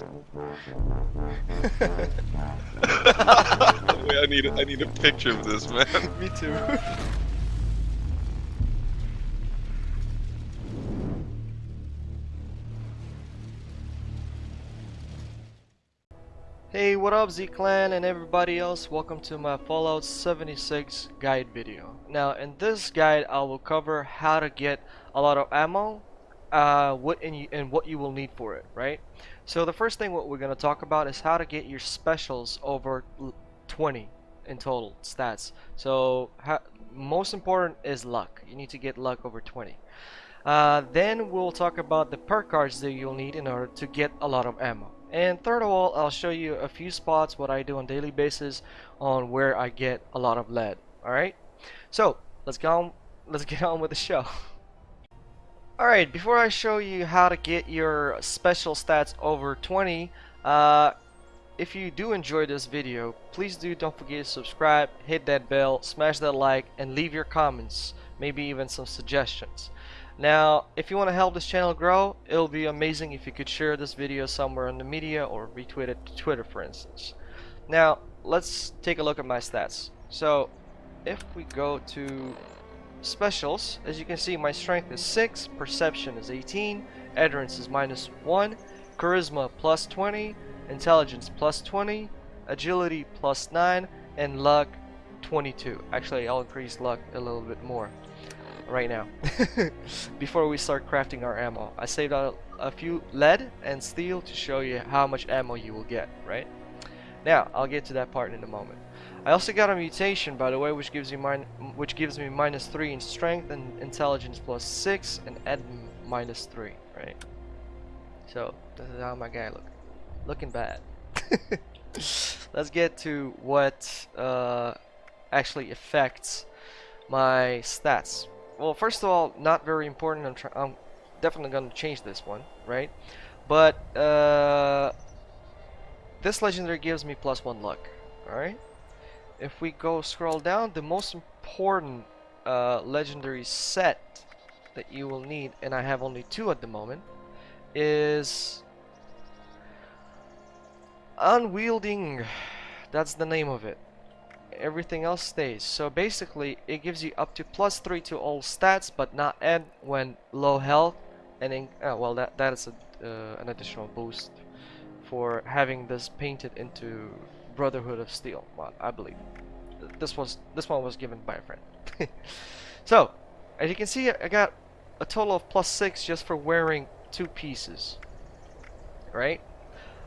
Wait, I need I need a picture of this, man. Me too. Hey, what up Z-Clan and everybody else, welcome to my Fallout 76 guide video. Now, in this guide, I will cover how to get a lot of ammo, uh, what and, you, and what you will need for it, right? So the first thing what we're going to talk about is how to get your specials over 20 in total stats. So, most important is luck. You need to get luck over 20. Uh, then we'll talk about the perk cards that you'll need in order to get a lot of ammo. And third of all, I'll show you a few spots what I do on daily basis on where I get a lot of lead. Alright? So, let's go on, let's get on with the show. Alright, before I show you how to get your special stats over 20, uh, if you do enjoy this video, please do don't forget to subscribe, hit that bell, smash that like, and leave your comments, maybe even some suggestions. Now, if you want to help this channel grow, it'll be amazing if you could share this video somewhere in the media or retweet it to Twitter, for instance. Now, let's take a look at my stats. So, if we go to specials, as you can see, my strength is 6, perception is 18, endurance is minus 1, charisma plus 20, intelligence plus 20, agility plus 9, and luck 22. Actually, I'll increase luck a little bit more right now before we start crafting our ammo. I saved out a few lead and steel to show you how much ammo you will get, right? Now, I'll get to that part in a moment. I also got a mutation, by the way, which gives you min which gives me minus three in strength and intelligence plus six, and ed minus three, right? So this is how my guy look, looking bad. Let's get to what uh, actually affects my stats well, first of all, not very important. I'm, I'm definitely going to change this one, right? But uh, this legendary gives me plus one luck, alright? If we go scroll down, the most important uh, legendary set that you will need, and I have only two at the moment, is Unyielding. That's the name of it everything else stays. So basically, it gives you up to plus 3 to all stats, but not add when low health. And in, oh, well, that that is a, uh, an additional boost for having this painted into Brotherhood of Steel. Well, I believe this was this one was given by a friend. so, as you can see, I got a total of plus six just for wearing two pieces, right?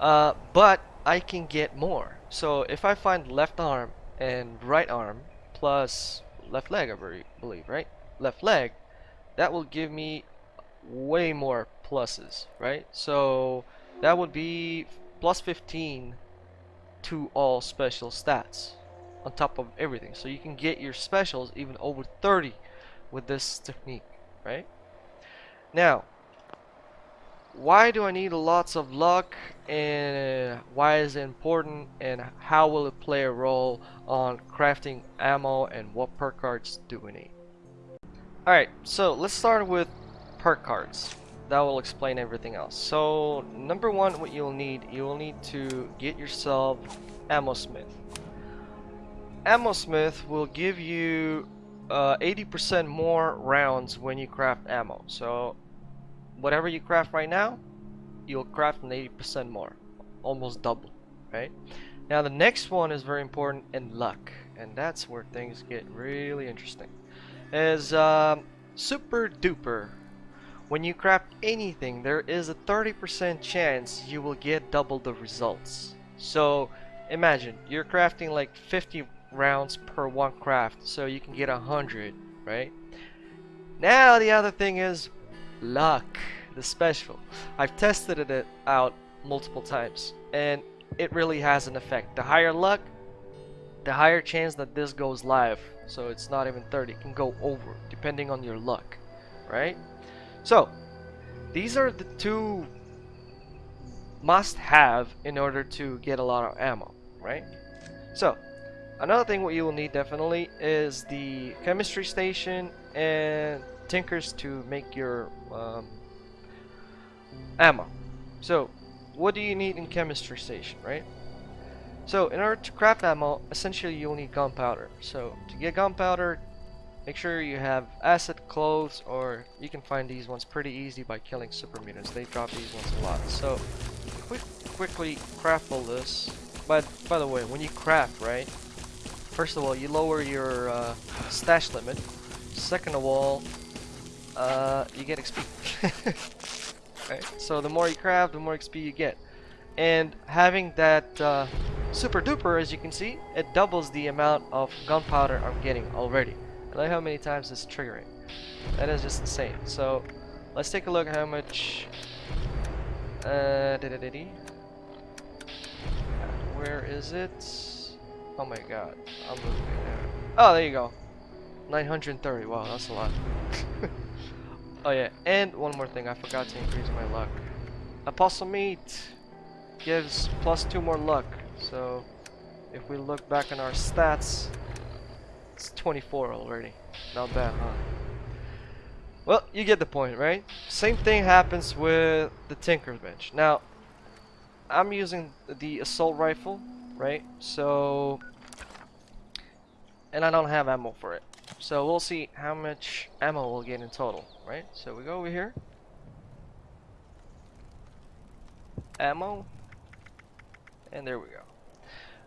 Uh, but I can get more. So if I find left arm and right arm plus left leg I believe right left leg that will give me way more pluses right so that would be plus 15 to all special stats on top of everything. So you can get your specials even over 30 with this technique right? Now why do I need lots of luck and why is it important and how will it play a role on crafting ammo and what perk cards do we need? Alright so let's start with perk cards that will explain everything else so number one what you'll need you'll need to get yourself ammo smith ammo smith will give you 80% uh, more rounds when you craft ammo so whatever you craft right now, you'll craft an 80% more, almost double, right? Now the next one is very important in luck, and that's where things get really interesting. Is um, super duper. When you craft anything, there is a 30% chance you will get double the results. So imagine you're crafting like 50 rounds per one craft, so you can get 100, right? Now the other thing is luck the special I've tested it out multiple times and it really has an effect the higher luck the higher chance that this goes live so it's not even 30 it can go over depending on your luck right so these are the two must have in order to get a lot of ammo right so another thing what you will need definitely is the chemistry station and tinkers to make your um, ammo. So what do you need in chemistry station, right? So in order to craft ammo, essentially you'll need gunpowder. So to get gunpowder, make sure you have acid clothes, or you can find these ones pretty easy by killing super mutants. They drop these ones a lot. So quick, quickly craft all this. But by the way, when you craft, right? First of all, you lower your uh, stash limit. Second of all, uh, you get XP. So the more you craft, the more XP you get. And having that uh, super duper, as you can see, it doubles the amount of gunpowder I'm getting already. I like how many times it's triggering. That is just insane. So let's take a look at how much. Uh, -dee. Where is it? Oh my god, I'm now. Oh, there you go. 930. Wow, that's a lot. oh yeah, and one more thing, I forgot to increase my luck. Opossum meat gives plus two more luck. So if we look back on our stats, it's 24 already. Not bad, huh? Well, you get the point, right? Same thing happens with the Tinker's Bench. Now, I'm using the assault rifle, right? So, and I don't have ammo for it. So we'll see how much ammo we'll get in total, right? So we go over here. Ammo. And there we go.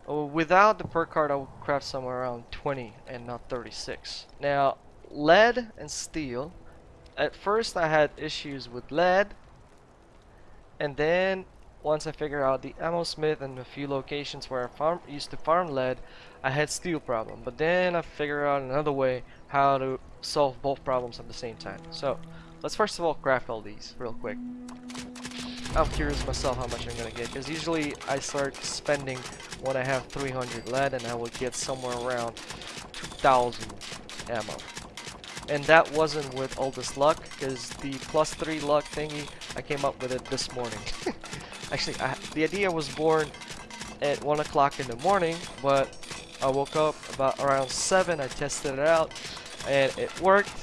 Oh, without the perk card, I would craft somewhere around 20 and not 36. Now, lead and steel. At first, I had issues with lead. And then, once I figured out the ammo smith and a few locations where I farm, used to farm lead, I had steel problem. But then I figured out another way how to solve both problems at the same time. So, let's first of all craft all these real quick. I'm curious myself how much I'm gonna get because usually I start spending when I have 300 lead and I will get somewhere around 2000 ammo. And that wasn't with all this luck because the plus 3 luck thingy I came up with it this morning. Actually I, the idea was born at 1 o'clock in the morning but I woke up about around 7 I tested it out and it worked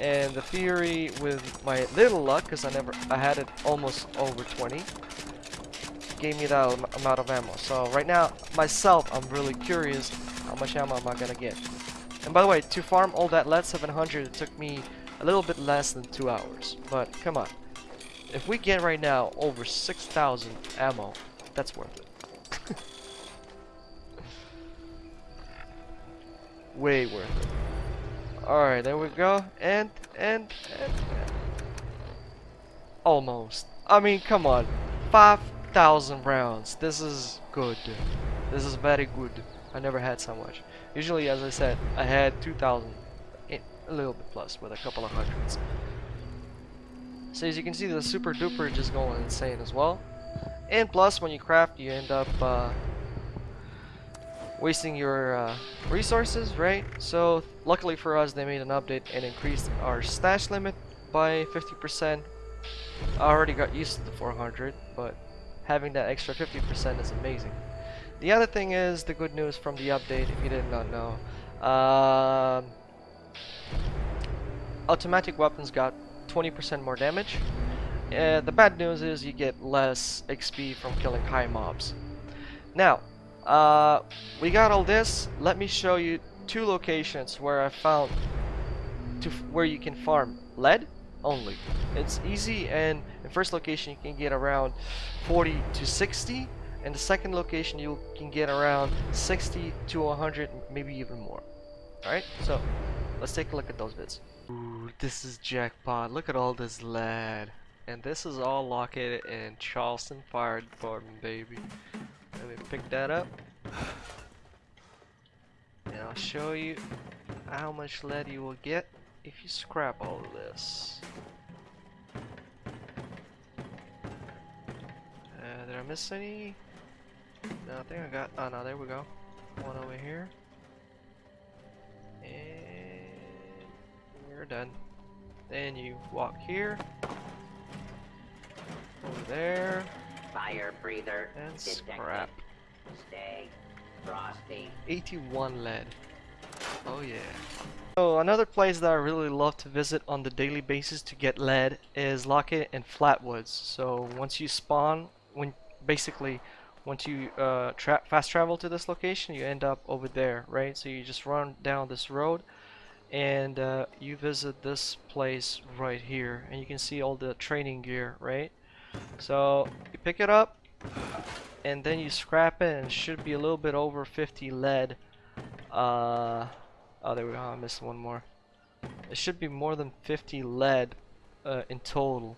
and the theory with my little luck because I never I had it almost over 20 gave me that amount of ammo. So right now myself I'm really curious how much ammo am I gonna get. And by the way to farm all that lead 700 it took me a little bit less than two hours. But come on. If we get right now over 6,000 ammo that's worth it. Way worth it Alright, there we go. And, and, and. Almost. I mean, come on. 5,000 rounds. This is good. This is very good. I never had so much. Usually, as I said, I had 2,000. A little bit plus, with a couple of hundreds. So as you can see, the super duper is just going insane as well. And plus, when you craft, you end up uh, wasting your uh, resources, right? So luckily for us, they made an update and increased our stash limit by 50%. I already got used to the 400, but having that extra 50% is amazing. The other thing is the good news from the update, if you did not know. Uh, automatic weapons got 20% more damage. Uh, the bad news is you get less XP from killing high mobs. Now, uh, we got all this. Let me show you two locations where I found to where you can farm lead only. It's easy and the first location you can get around 40 to 60 and the second location you can get around 60 to 100 maybe even more. Alright, so let's take a look at those bits. Ooh, this is jackpot. Look at all this lead. And this is all located in Charleston Fire Department, baby. Let me pick that up. And I'll show you how much lead you will get if you scrap all of this. Uh, did I miss any? No, I think I got. Oh no, there we go. One over here. And we're done. Then you walk here. Over there. Fire breather. And detected. scrap. Stay frosty. 81 lead. Oh yeah. So another place that I really love to visit on the daily basis to get lead is located in Flatwoods. So once you spawn when basically once you uh, tra fast travel to this location, you end up over there, right? So you just run down this road and uh, you visit this place right here and you can see all the training gear, right? So you pick it up and then you scrap it and it should be a little bit over 50 lead. Uh, oh, there we go. I missed one more. It should be more than 50 lead uh, in total.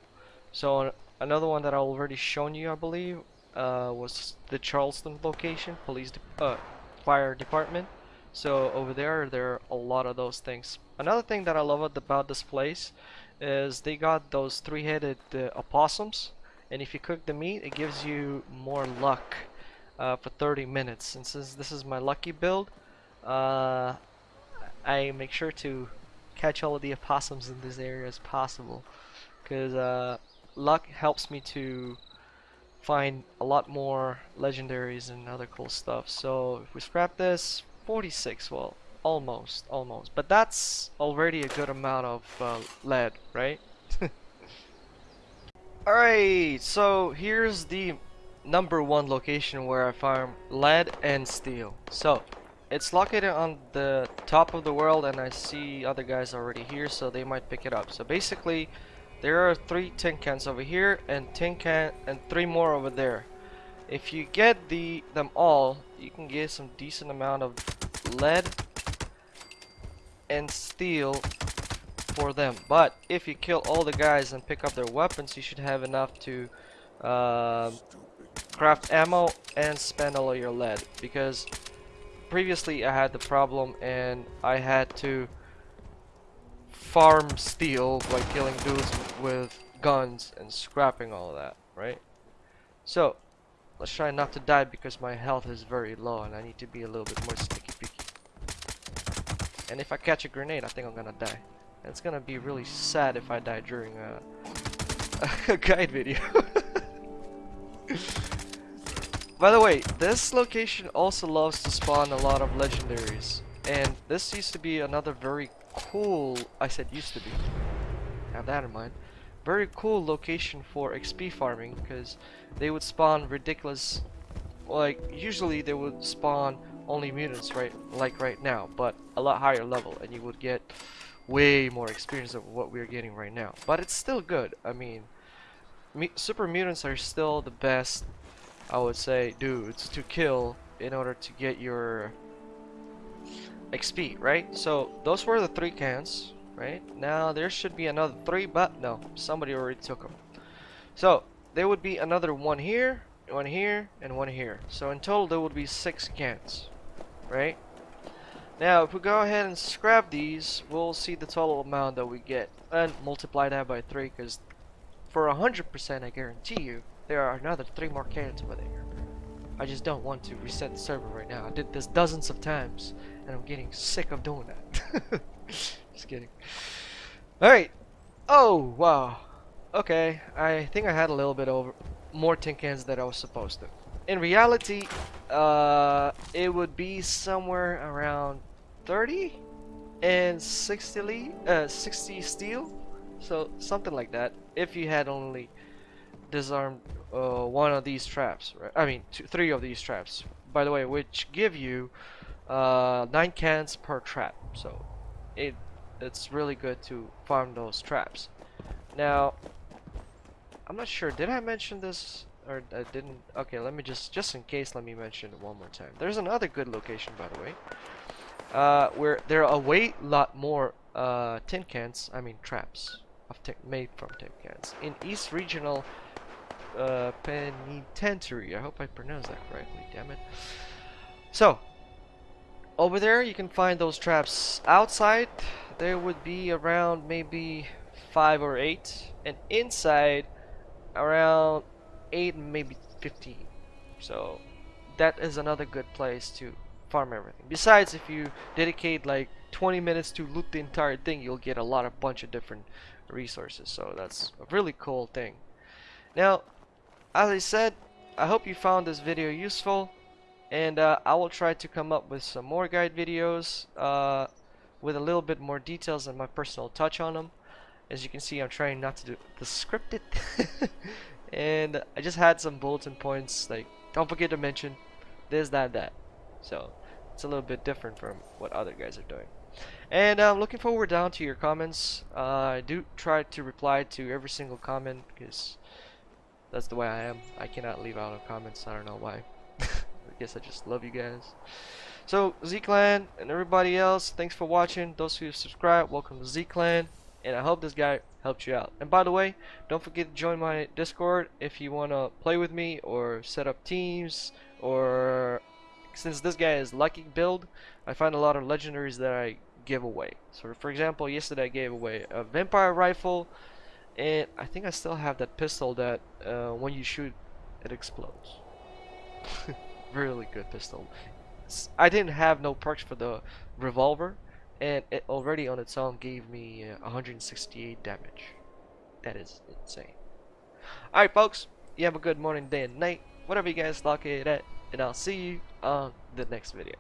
So another one that I already shown you, I believe, uh, was the Charleston location, police, de uh, fire department. So over there, there are a lot of those things. Another thing that I love about this place is they got those three-headed uh, opossums, and if you cook the meat, it gives you more luck uh, for 30 minutes. And since this is my lucky build, uh, I make sure to catch all of the opossums in this area as possible, because uh, luck helps me to find a lot more legendaries and other cool stuff. So if we scrap this, 46, well, almost, almost. But that's already a good amount of uh, lead, right? Alright, so here's the number one location where I farm lead and steel. So, it's located on the top of the world and I see other guys already here so they might pick it up. So basically, there are three tin cans over here and tin can and three more over there. If you get the them all, you can get some decent amount of lead and steel for them. But if you kill all the guys and pick up their weapons, you should have enough to uh, craft ammo and spend all of your lead. Because previously I had the problem and I had to farm steel by killing dudes with guns and scrapping all that, right? So, let's try not to die because my health is very low and I need to be a little bit more sticky picky. And if I catch a grenade, I think I'm gonna die. It's gonna be really sad if I die during a, a guide video. By the way, this location also loves to spawn a lot of legendaries. And this used to be another very cool, I said used to be, have that in mind, very cool location for XP farming because they would spawn ridiculous, like usually they would spawn only mutants right like right now but a lot higher level and you would get way more experience of what we're getting right now but it's still good I mean super mutants are still the best I would say dudes to kill in order to get your XP, right? So those were the three cans, right? Now there should be another three, but no, somebody already took them. So there would be another one here, one here, and one here. So in total there would be six cans, right? Now if we go ahead and scrap these, we'll see the total amount that we get and multiply that by three because for a hundred percent I guarantee you there are another three more cans over there. I just don't want to reset the server right now. I did this dozens of times and I'm getting sick of doing that. Just kidding. Alright. Oh, wow. Okay, I think I had a little bit over more tin cans than I was supposed to. In reality, uh, it would be somewhere around 30 and 60, uh, 60 steel. So, something like that. If you had only disarmed uh, one of these traps, right? I mean, two, three of these traps. By the way, which give you uh, 9 cans per trap so it it's really good to farm those traps now I'm not sure did I mention this or I didn't okay let me just just in case let me mention it one more time. There's another good location by the way uh, where there are a way lot more uh, tin cans I mean traps of made from tin cans in East Regional uh, Penitentiary. I hope I pronounced that correctly damn it. So over there you can find those traps. Outside there would be around maybe five or eight and inside around eight maybe 15 so that is another good place to farm everything. Besides if you dedicate like 20 minutes to loot the entire thing you'll get a lot of bunch of different resources. So that's a really cool thing. Now as I said I hope you found this video useful and uh, I will try to come up with some more guide videos uh, with a little bit more details and my personal touch on them as you can see I'm trying not to do the scripted and I just had some bulletin points like don't forget to mention this, that, that. So it's a little bit different from what other guys are doing. And I'm looking forward down to your comments. Uh, I do try to reply to every single comment because that's the way I am. I cannot leave out of comments. I don't know why. I guess I just love you guys. So Z-Clan and everybody else, thanks for watching. Those who subscribe, welcome to Z-Clan. And I hope this guy helped you out. And by the way, don't forget to join my Discord if you want to play with me or set up teams or since this guy is lucky build, I find a lot of legendaries that I give away. So for example, yesterday I gave away a vampire rifle and I think I still have that pistol that uh, when you shoot it explodes. really good pistol. I didn't have no perks for the revolver and it already on its own gave me uh, 168 damage. That is insane. Alright folks, you have a good morning, day and night, whatever you guys like it at, and I'll see you on the next video.